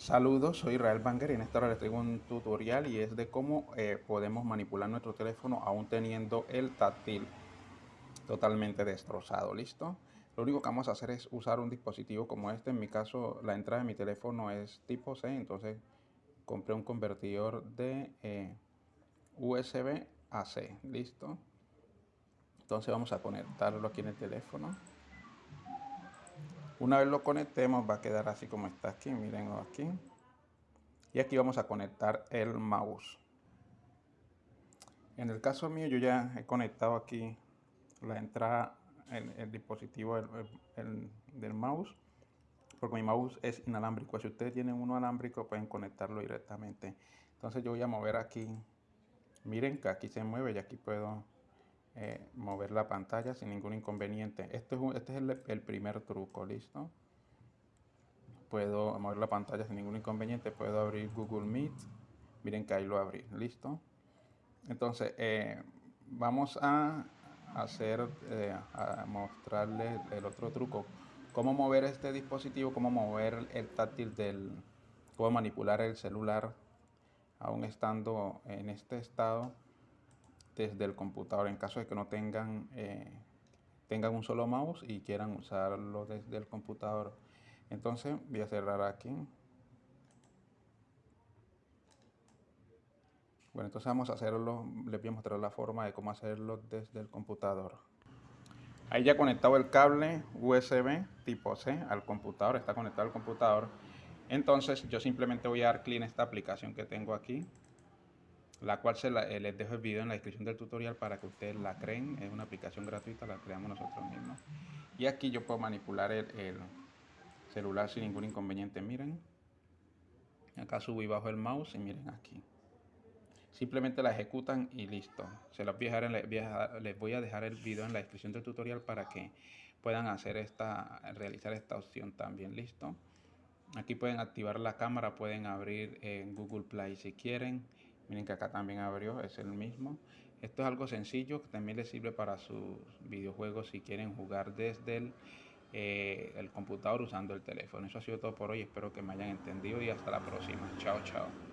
Saludos, soy Israel Banger y en esta hora les traigo un tutorial y es de cómo eh, podemos manipular nuestro teléfono aún teniendo el táctil totalmente destrozado, ¿listo? Lo único que vamos a hacer es usar un dispositivo como este, en mi caso la entrada de mi teléfono es tipo C, entonces compré un convertidor de eh, USB a C, ¿listo? Entonces vamos a conectarlo aquí en el teléfono. Una vez lo conectemos va a quedar así como está aquí, miren aquí. Y aquí vamos a conectar el mouse. En el caso mío yo ya he conectado aquí la entrada, el, el dispositivo del mouse. Porque mi mouse es inalámbrico. Si ustedes tienen uno alámbrico pueden conectarlo directamente. Entonces yo voy a mover aquí. Miren que aquí se mueve y aquí puedo mover la pantalla sin ningún inconveniente. Este es, este es el, primer truco, ¿listo? Puedo mover la pantalla sin ningún inconveniente, puedo abrir Google Meet. Miren que ahí lo abrí, ¿listo? Entonces, eh, vamos a hacer, eh, a mostrarles el otro truco. Cómo mover este dispositivo, cómo mover el táctil del, cómo manipular el celular aún estando en este estado desde el computador en caso de que no tengan, eh, tengan un solo mouse y quieran usarlo desde el computador. Entonces voy a cerrar aquí. Bueno, entonces vamos a hacerlo, les voy a mostrar la forma de cómo hacerlo desde el computador. Ahí ya conectado el cable USB tipo C al computador, está conectado al computador. Entonces yo simplemente voy a dar clic en esta aplicación que tengo aquí la cual se eh, les dejo el video en la descripción del tutorial para que ustedes la creen. Es una aplicación gratuita, la creamos nosotros mismos. Y aquí yo puedo manipular el, celular sin ningún inconveniente. Miren, acá subo y bajo el mouse y miren aquí. Simplemente la ejecutan y listo. Se los voy a dejar les voy a dejar el video en la descripción del tutorial para que puedan hacer esta, realizar esta opción también. Listo. Aquí pueden activar la cámara, pueden abrir en Google Play si quieren. Miren que acá también abrió, es el mismo. Esto es algo sencillo que también les sirve para sus videojuegos si quieren jugar desde el, eh, el computador usando el teléfono. Eso ha sido todo por hoy. Espero que me hayan entendido y hasta la próxima. Chao, chao.